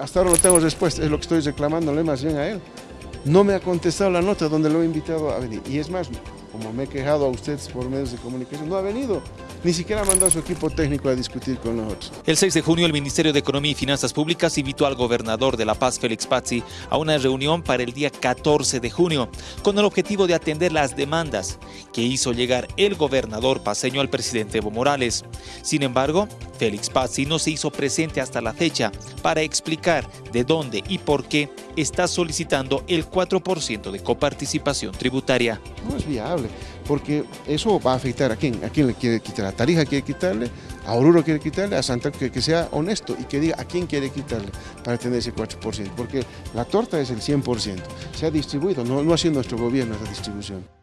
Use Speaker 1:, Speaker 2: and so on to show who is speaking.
Speaker 1: hasta ahora no tengo respuesta, es lo que estoy reclamándole más bien a él. No me ha contestado la nota donde lo he invitado a venir. Y es más, como me he quejado a ustedes por medios de comunicación, no ha venido. Ni siquiera mandado a su equipo técnico a discutir con nosotros.
Speaker 2: El 6 de junio, el Ministerio de Economía y Finanzas Públicas invitó al gobernador de La Paz, Félix Pazzi, a una reunión para el día 14 de junio, con el objetivo de atender las demandas que hizo llegar el gobernador paseño al presidente Evo Morales. Sin embargo, Félix Pazzi no se hizo presente hasta la fecha para explicar de dónde y por qué está solicitando el 4% de coparticipación tributaria.
Speaker 1: No es viable, porque eso va a afectar a quién, a quién le quiere quitar, a Tarija quiere quitarle, a Oruro quiere quitarle, a Santa que, que sea honesto y que diga a quién quiere quitarle para tener ese 4%, porque la torta es el 100%, se ha distribuido, no, no ha sido nuestro gobierno esa distribución.